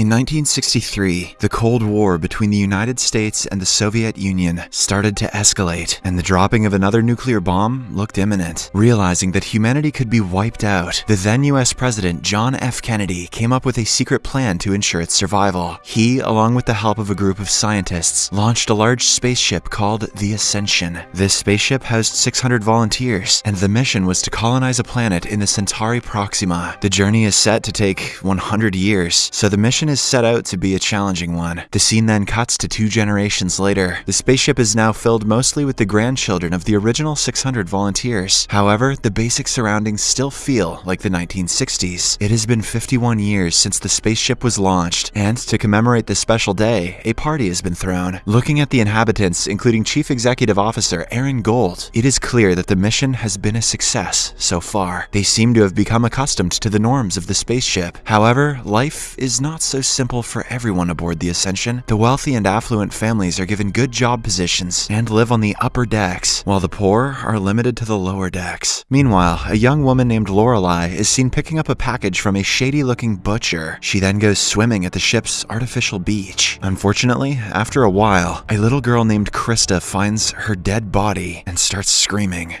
In 1963, the Cold War between the United States and the Soviet Union started to escalate, and the dropping of another nuclear bomb looked imminent. Realizing that humanity could be wiped out, the then US President John F. Kennedy came up with a secret plan to ensure its survival. He, along with the help of a group of scientists, launched a large spaceship called the Ascension. This spaceship housed 600 volunteers, and the mission was to colonize a planet in the Centauri Proxima. The journey is set to take 100 years, so the mission is set out to be a challenging one. The scene then cuts to two generations later. The spaceship is now filled mostly with the grandchildren of the original 600 volunteers. However, the basic surroundings still feel like the 1960s. It has been 51 years since the spaceship was launched, and to commemorate this special day, a party has been thrown. Looking at the inhabitants, including Chief Executive Officer Aaron Gault, it is clear that the mission has been a success so far. They seem to have become accustomed to the norms of the spaceship. However, life is not so simple for everyone aboard the Ascension. The wealthy and affluent families are given good job positions and live on the upper decks, while the poor are limited to the lower decks. Meanwhile, a young woman named Lorelei is seen picking up a package from a shady-looking butcher. She then goes swimming at the ship's artificial beach. Unfortunately, after a while, a little girl named Krista finds her dead body and starts screaming.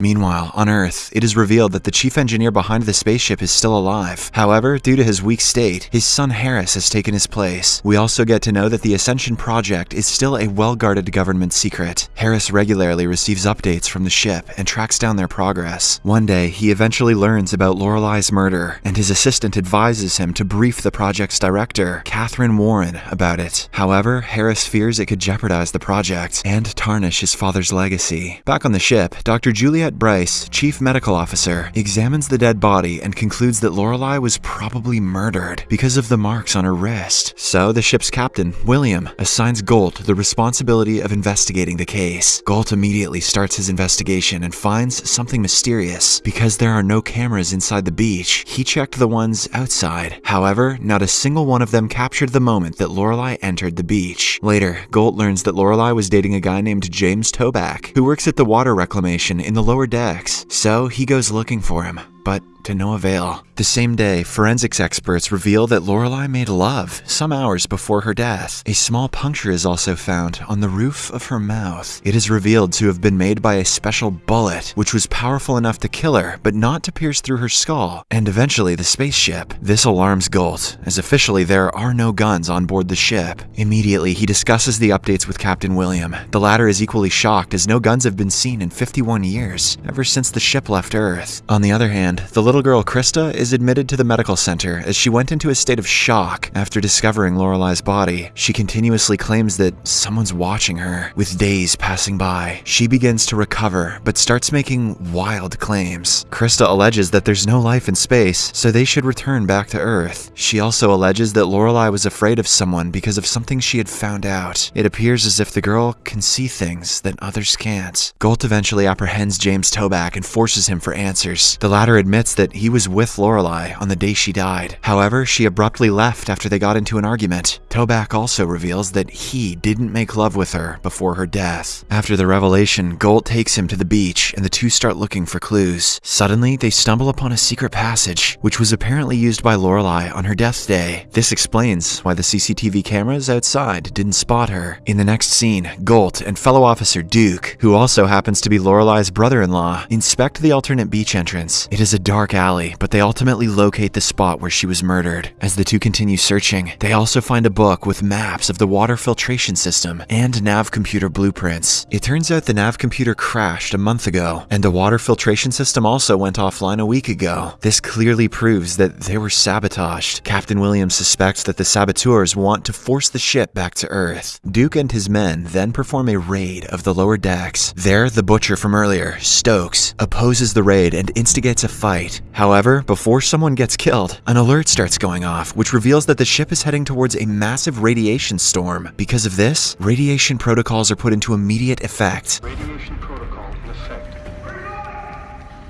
Meanwhile, on Earth, it is revealed that the chief engineer behind the spaceship is still alive. However, due to his weak state, his son Harris has taken his place. We also get to know that the Ascension project is still a well-guarded government secret. Harris regularly receives updates from the ship and tracks down their progress. One day, he eventually learns about Lorelei's murder, and his assistant advises him to brief the project's director, Catherine Warren, about it. However, Harris fears it could jeopardize the project and tarnish his father's legacy. Back on the ship, Dr. Juliet Bryce, chief medical officer, examines the dead body and concludes that Lorelei was probably murdered because of the marks on her wrist. So the ship's captain, William, assigns Gault the responsibility of investigating the case. Gault immediately starts his investigation and finds something mysterious. Because there are no cameras inside the beach, he checked the ones outside. However, not a single one of them captured the moment that Lorelei entered the beach. Later, Gault learns that Lorelei was dating a guy named James Toback, who works at the water reclamation in the lower decks. So he goes looking for him, but to no avail. The same day, forensics experts reveal that Lorelei made love some hours before her death. A small puncture is also found on the roof of her mouth. It is revealed to have been made by a special bullet, which was powerful enough to kill her, but not to pierce through her skull, and eventually the spaceship. This alarms Gault, as officially there are no guns on board the ship. Immediately, he discusses the updates with Captain William. The latter is equally shocked as no guns have been seen in 51 years, ever since the ship left Earth. On the other hand, the little girl Krista is admitted to the medical center as she went into a state of shock after discovering Lorelei's body. She continuously claims that someone's watching her. With days passing by, she begins to recover but starts making wild claims. Krista alleges that there's no life in space, so they should return back to Earth. She also alleges that Lorelei was afraid of someone because of something she had found out. It appears as if the girl can see things that others can't. Gault eventually apprehends James Toback and forces him for answers. The latter admits that he was with Lorelei on the day she died. However, she abruptly left after they got into an argument. Toback also reveals that he didn't make love with her before her death. After the revelation, Gault takes him to the beach and the two start looking for clues. Suddenly, they stumble upon a secret passage, which was apparently used by Lorelei on her death day. This explains why the CCTV cameras outside didn't spot her. In the next scene, Gault and fellow officer Duke, who also happens to be Lorelei's brother-in-law, inspect the alternate beach entrance. It is a dark alley, but they ultimately locate the spot where she was murdered. As the two continue searching, they also find a book with maps of the water filtration system and nav computer blueprints. It turns out the nav computer crashed a month ago, and the water filtration system also went offline a week ago. This clearly proves that they were sabotaged. Captain Williams suspects that the saboteurs want to force the ship back to Earth. Duke and his men then perform a raid of the lower decks. There, the butcher from earlier, Stokes, opposes the raid and instigates a fight. However, before someone gets killed, an alert starts going off, which reveals that the ship is heading towards a massive radiation storm. Because of this, radiation protocols are put into immediate effect. Radiation.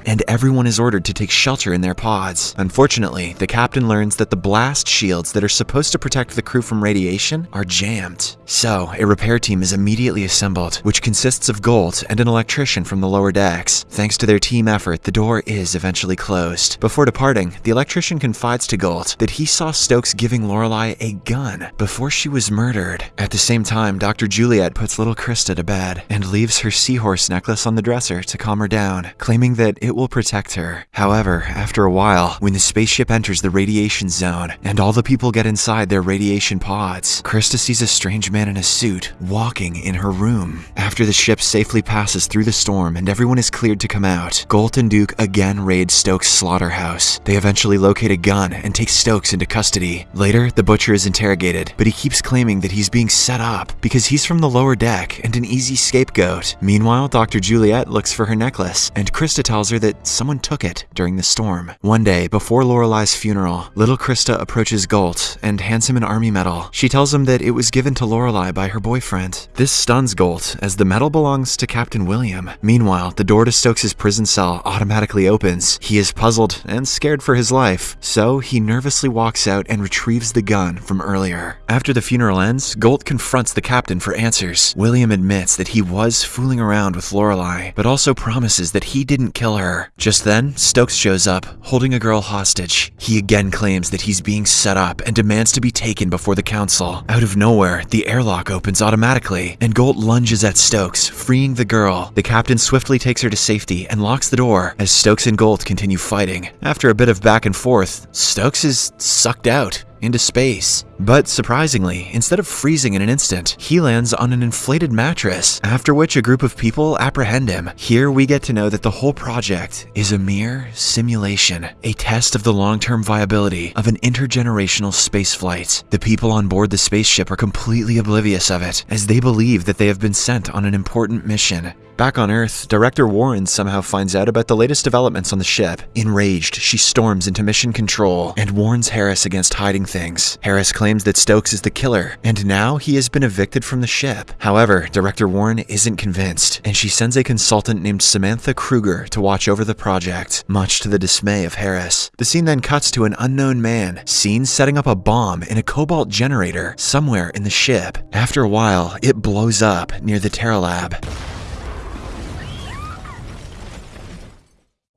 And everyone is ordered to take shelter in their pods. Unfortunately, the captain learns that the blast shields that are supposed to protect the crew from radiation are jammed. So, a repair team is immediately assembled, which consists of Gault and an electrician from the lower decks. Thanks to their team effort, the door is eventually closed. Before departing, the electrician confides to Gault that he saw Stokes giving Lorelei a gun before she was murdered. At the same time, Dr. Juliet puts little Krista to bed and leaves her seahorse necklace on the dresser to calm her down, claiming that it will protect her. However, after a while, when the spaceship enters the radiation zone and all the people get inside their radiation pods, Krista sees a strange man in a suit walking in her room. After the ship safely passes through the storm and everyone is cleared to come out, Gault and Duke again raid Stokes' slaughterhouse. They eventually locate a gun and take Stokes into custody. Later, the butcher is interrogated, but he keeps claiming that he's being set up because he's from the lower deck and an easy scapegoat. Meanwhile, Dr. Juliet looks for her necklace, and Krista tells her that someone took it during the storm. One day, before Lorelei's funeral, little Krista approaches Gault and hands him an army medal. She tells him that it was given to Lorelei by her boyfriend. This stuns Gault, as the medal belongs to Captain William. Meanwhile, the door to Stokes' prison cell automatically opens. He is puzzled and scared for his life, so he nervously walks out and retrieves the gun from earlier. After the funeral ends, Gault confronts the captain for answers. William admits that he was fooling around with Lorelei, but also promises that he didn't kill her. Just then, Stokes shows up, holding a girl hostage. He again claims that he's being set up and demands to be taken before the council. Out of nowhere, the airlock opens automatically, and Gault lunges at Stokes, freeing the girl. The captain swiftly takes her to safety and locks the door as Stokes and Gault continue fighting. After a bit of back and forth, Stokes is sucked out into space. But surprisingly, instead of freezing in an instant, he lands on an inflated mattress, after which a group of people apprehend him. Here we get to know that the whole project is a mere simulation, a test of the long-term viability of an intergenerational space flight. The people on board the spaceship are completely oblivious of it, as they believe that they have been sent on an important mission. Back on Earth, Director Warren somehow finds out about the latest developments on the ship. Enraged, she storms into mission control and warns Harris against hiding things. Harris claims that Stokes is the killer, and now he has been evicted from the ship. However, Director Warren isn't convinced, and she sends a consultant named Samantha Kruger to watch over the project, much to the dismay of Harris. The scene then cuts to an unknown man, seen setting up a bomb in a cobalt generator somewhere in the ship. After a while, it blows up near the Terra Lab.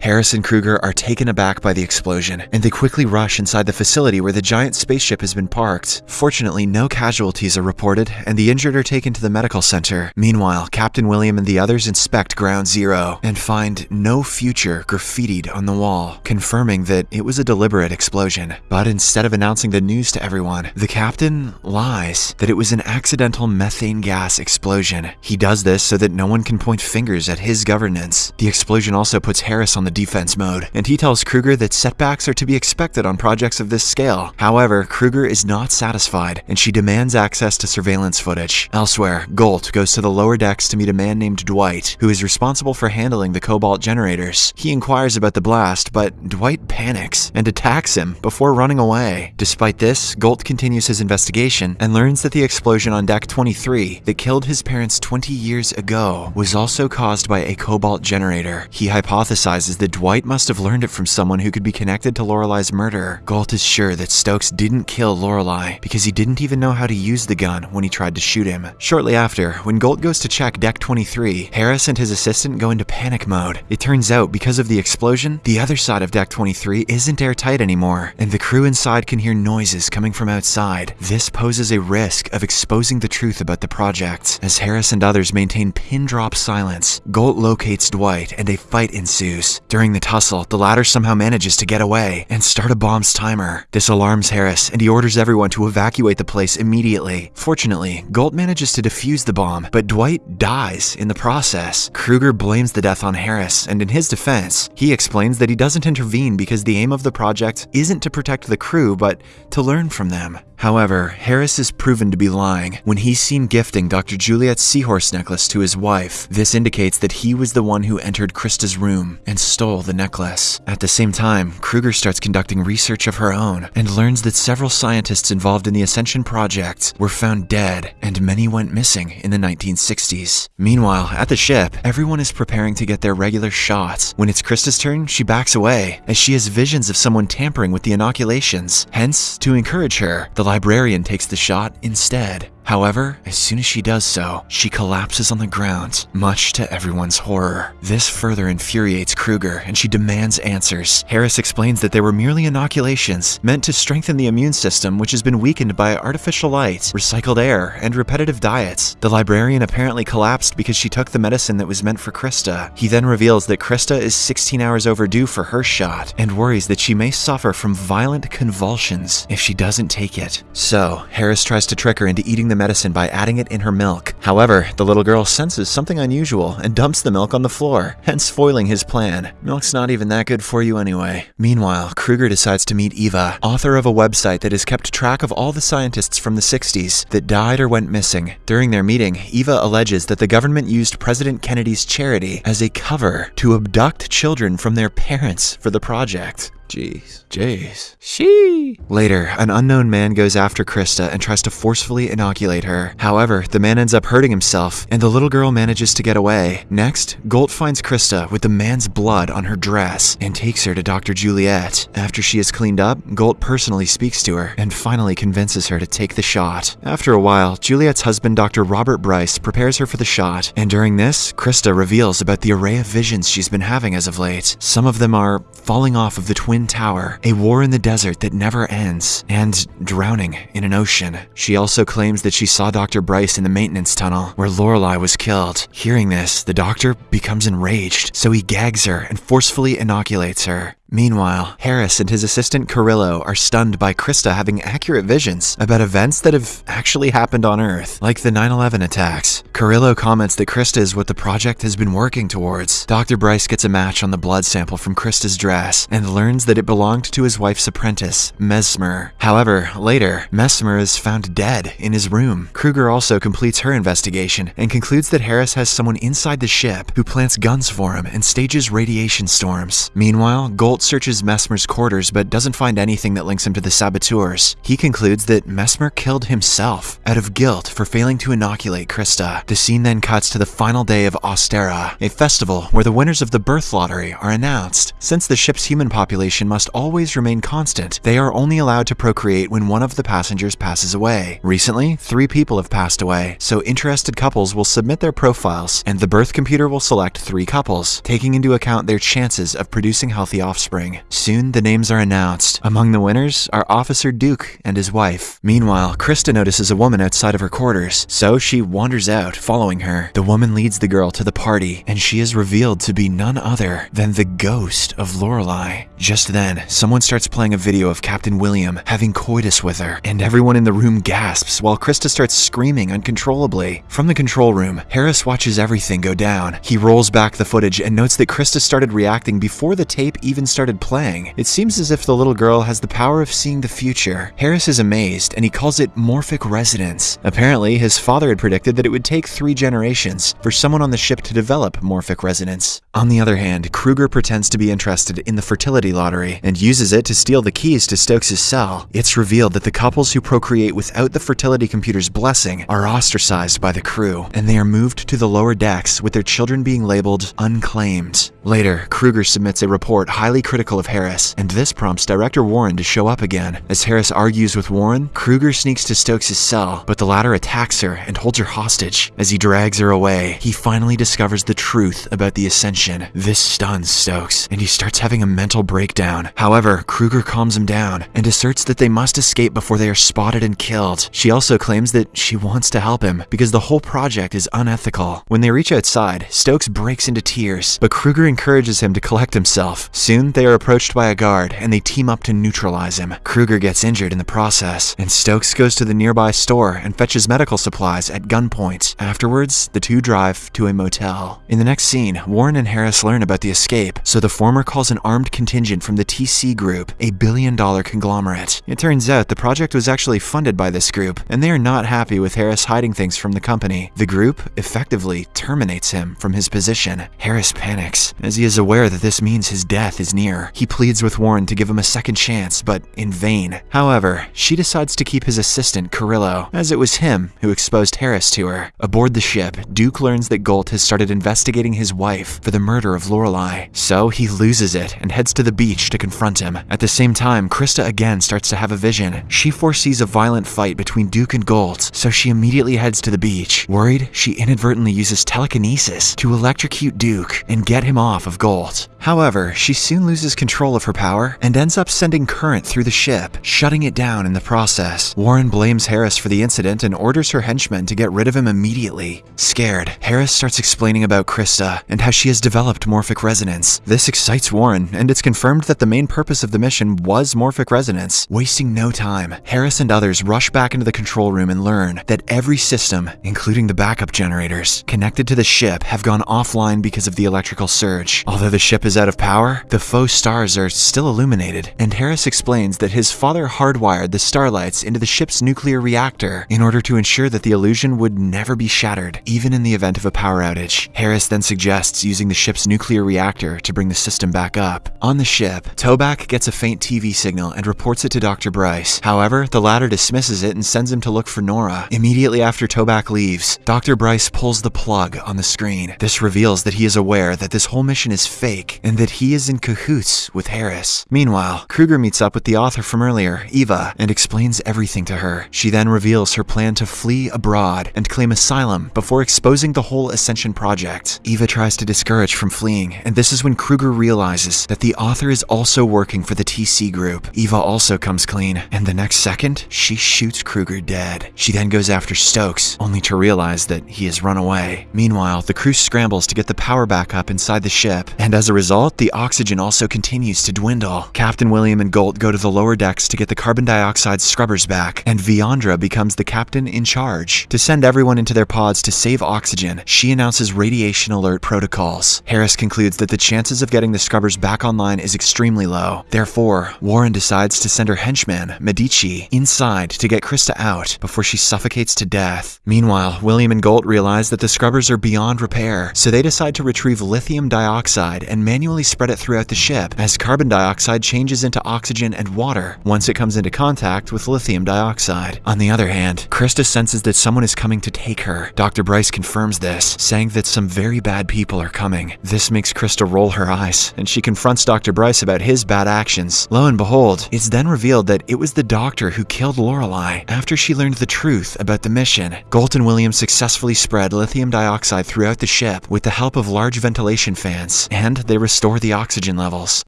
Harris and Kruger are taken aback by the explosion, and they quickly rush inside the facility where the giant spaceship has been parked. Fortunately, no casualties are reported, and the injured are taken to the medical center. Meanwhile, Captain William and the others inspect Ground Zero and find no future graffitied on the wall, confirming that it was a deliberate explosion. But instead of announcing the news to everyone, the captain lies that it was an accidental methane gas explosion. He does this so that no one can point fingers at his governance. The explosion also puts Harris on the defense mode, and he tells Kruger that setbacks are to be expected on projects of this scale. However, Kruger is not satisfied, and she demands access to surveillance footage. Elsewhere, Gault goes to the lower decks to meet a man named Dwight, who is responsible for handling the cobalt generators. He inquires about the blast, but Dwight panics and attacks him before running away. Despite this, Gault continues his investigation and learns that the explosion on Deck 23 that killed his parents 20 years ago was also caused by a cobalt generator. He hypothesizes that Dwight must have learned it from someone who could be connected to Lorelei's murder. Gault is sure that Stokes didn't kill Lorelei because he didn't even know how to use the gun when he tried to shoot him. Shortly after, when Gault goes to check Deck 23, Harris and his assistant go into panic mode. It turns out, because of the explosion, the other side of Deck 23 isn't airtight anymore, and the crew inside can hear noises coming from outside. This poses a risk of exposing the truth about the project. As Harris and others maintain pin drop silence, Gault locates Dwight and a fight ensues. During the tussle, the latter somehow manages to get away and start a bomb's timer. This alarms Harris, and he orders everyone to evacuate the place immediately. Fortunately, Gault manages to defuse the bomb, but Dwight dies in the process. Kruger blames the death on Harris, and in his defense, he explains that he doesn't intervene because the aim of the project isn't to protect the crew, but to learn from them. However, Harris is proven to be lying when he's seen gifting Dr. Juliet's seahorse necklace to his wife. This indicates that he was the one who entered Krista's room and stole the necklace. At the same time, Kruger starts conducting research of her own and learns that several scientists involved in the Ascension project were found dead and many went missing in the 1960s. Meanwhile, at the ship, everyone is preparing to get their regular shots. When it's Krista's turn, she backs away as she has visions of someone tampering with the inoculations. Hence, to encourage her, the librarian takes the shot instead. However, as soon as she does so, she collapses on the ground, much to everyone's horror. This further infuriates Kruger, and she demands answers. Harris explains that they were merely inoculations, meant to strengthen the immune system which has been weakened by artificial light, recycled air, and repetitive diets. The librarian apparently collapsed because she took the medicine that was meant for Krista. He then reveals that Krista is 16 hours overdue for her shot, and worries that she may suffer from violent convulsions if she doesn't take it. So, Harris tries to trick her into eating the medicine by adding it in her milk. However, the little girl senses something unusual and dumps the milk on the floor, hence foiling his plan. Milk's not even that good for you anyway. Meanwhile, Kruger decides to meet Eva, author of a website that has kept track of all the scientists from the 60s that died or went missing. During their meeting, Eva alleges that the government used President Kennedy's charity as a cover to abduct children from their parents for the project. Jeez. Jeez. She. Later, an unknown man goes after Krista and tries to forcefully inoculate her. However, the man ends up hurting himself, and the little girl manages to get away. Next, Gault finds Krista with the man's blood on her dress and takes her to Dr. Juliet. After she is cleaned up, Gault personally speaks to her and finally convinces her to take the shot. After a while, Juliet's husband, Dr. Robert Bryce, prepares her for the shot, and during this, Krista reveals about the array of visions she's been having as of late. Some of them are falling off of the Twin Tower, a war in the desert that never ends, and drowning in an ocean. She also claims that she saw Dr. Bryce in the maintenance tunnel where Lorelei was killed. Hearing this, the doctor becomes enraged, so he gags her and forcefully inoculates her. Meanwhile, Harris and his assistant Carrillo are stunned by Krista having accurate visions about events that have actually happened on Earth, like the 9-11 attacks. Carrillo comments that Krista is what the project has been working towards. Dr. Bryce gets a match on the blood sample from Krista's dress and learns that it belonged to his wife's apprentice, Mesmer. However, later, Mesmer is found dead in his room. Kruger also completes her investigation and concludes that Harris has someone inside the ship who plants guns for him and stages radiation storms. Meanwhile, Searches Mesmer's quarters but doesn't find anything that links him to the saboteurs. He concludes that Mesmer killed himself out of guilt for failing to inoculate Krista. The scene then cuts to the final day of Austera, a festival where the winners of the birth lottery are announced. Since the ship's human population must always remain constant, they are only allowed to procreate when one of the passengers passes away. Recently, three people have passed away, so interested couples will submit their profiles, and the birth computer will select three couples, taking into account their chances of producing healthy offspring. Soon, the names are announced. Among the winners are Officer Duke and his wife. Meanwhile, Krista notices a woman outside of her quarters, so she wanders out, following her. The woman leads the girl to the party, and she is revealed to be none other than the ghost of Lorelei. Just then, someone starts playing a video of Captain William having coitus with her, and everyone in the room gasps while Krista starts screaming uncontrollably. From the control room, Harris watches everything go down. He rolls back the footage and notes that Krista started reacting before the tape even started playing. It seems as if the little girl has the power of seeing the future. Harris is amazed, and he calls it morphic resonance. Apparently, his father had predicted that it would take three generations for someone on the ship to develop morphic resonance. On the other hand, Kruger pretends to be interested in the fertility lottery and uses it to steal the keys to Stokes' cell. It's revealed that the couples who procreate without the fertility computer's blessing are ostracized by the crew, and they are moved to the lower decks with their children being labeled unclaimed. Later, Kruger submits a report highly critical of Harris, and this prompts Director Warren to show up again. As Harris argues with Warren, Kruger sneaks to Stokes' cell, but the latter attacks her and holds her hostage. As he drags her away, he finally discovers the truth about the Ascension. This stuns Stokes, and he starts having a mental breakdown. However, Kruger calms him down and asserts that they must escape before they are spotted and killed. She also claims that she wants to help him because the whole project is unethical. When they reach outside, Stokes breaks into tears, but Kruger encourages him to collect himself. Soon, They are approached by a guard and they team up to neutralize him. Kruger gets injured in the process, and Stokes goes to the nearby store and fetches medical supplies at gunpoint. Afterwards, the two drive to a motel. In the next scene, Warren and Harris learn about the escape, so the former calls an armed contingent from the TC Group, a billion dollar conglomerate. It turns out the project was actually funded by this group, and they are not happy with Harris hiding things from the company. The group effectively terminates him from his position. Harris panics, as he is aware that this means his death is near. He pleads with Warren to give him a second chance, but in vain. However, she decides to keep his assistant, Carrillo, as it was him who exposed Harris to her. Aboard the ship, Duke learns that Gault has started investigating his wife for the murder of Lorelei, so he loses it and heads to the beach to confront him. At the same time, Krista again starts to have a vision. She foresees a violent fight between Duke and Gault, so she immediately heads to the beach. Worried, she inadvertently uses telekinesis to electrocute Duke and get him off of Gault. However, she soon loses control of her power and ends up sending current through the ship, shutting it down in the process. Warren blames Harris for the incident and orders her henchmen to get rid of him immediately. Scared, Harris starts explaining about Krista and how she has developed morphic resonance. This excites Warren, and it's confirmed that the main purpose of the mission was morphic resonance. Wasting no time, Harris and others rush back into the control room and learn that every system, including the backup generators, connected to the ship have gone offline because of the electrical surge. Although the ship is out of power, the faux stars are still illuminated, and Harris explains that his father hardwired the starlights into the ship's nuclear reactor in order to ensure that the illusion would never be shattered, even in the event of a power outage. Harris then suggests using the ship's nuclear reactor to bring the system back up. On the ship, Toback gets a faint TV signal and reports it to Dr. Bryce. However, the latter dismisses it and sends him to look for Nora. Immediately after Toback leaves, Dr. Bryce pulls the plug on the screen. This reveals that he is aware that this whole mission is fake and that he is in cahoots with Harris. Meanwhile, Kruger meets up with the author from earlier, Eva, and explains everything to her. She then reveals her plan to flee abroad and claim asylum before exposing the whole Ascension project. Eva tries to discourage from fleeing, and this is when Kruger realizes that the author is also working for the TC group. Eva also comes clean, and the next second, she shoots Kruger dead. She then goes after Stokes, only to realize that he has run away. Meanwhile, the crew scrambles to get the power back up inside the ship, and as a result, the oxygen also continues to dwindle. Captain William and Gault go to the lower decks to get the carbon dioxide scrubbers back, and Viondra becomes the captain in charge. To send everyone into their pods to save oxygen, she announces radiation alert protocols. Harris concludes that the chances of getting the scrubbers back online is extremely low. Therefore, Warren decides to send her henchman, Medici, inside to get Krista out before she suffocates to death. Meanwhile, William and Gault realize that the scrubbers are beyond repair, so they decide to retrieve lithium dioxide and manually spread it throughout the ship as carbon dioxide changes into oxygen and water once it comes into contact with lithium dioxide. On the other hand, Krista senses that someone is coming to take her. Dr. Bryce confirms this, saying that some very bad people are coming. This makes Krista roll her eyes, and she confronts Dr. Bryce about his bad actions. Lo and behold, it's then revealed that it was the doctor who killed Lorelei after she learned the truth about the mission. Gault and Williams successfully spread lithium dioxide throughout the ship with the help of large ventilation fans, and they restore the oxygen levels.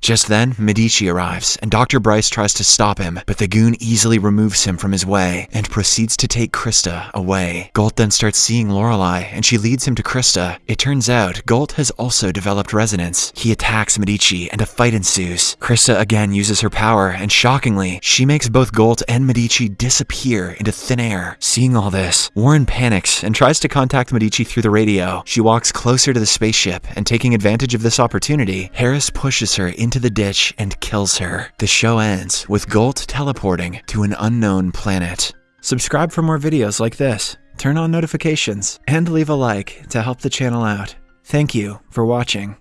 Just then, Medici arrives, and Dr. Bryce tries to stop him, but the goon easily removes him from his way and proceeds to take Krista away. Gault then starts seeing Lorelei, and she leads him to Krista. It turns out Gault has also developed resonance. He attacks Medici, and a fight ensues. Krista again uses her power, and shockingly, she makes both Gault and Medici disappear into thin air. Seeing all this, Warren panics and tries to contact Medici through the radio. She walks closer to the spaceship, and taking advantage of this opportunity, Harris pushes her into the ditch and kills her. The show ends with Gault teleporting to an unknown planet. Subscribe for more videos like this, turn on notifications, and leave a like to help the channel out. Thank you for watching.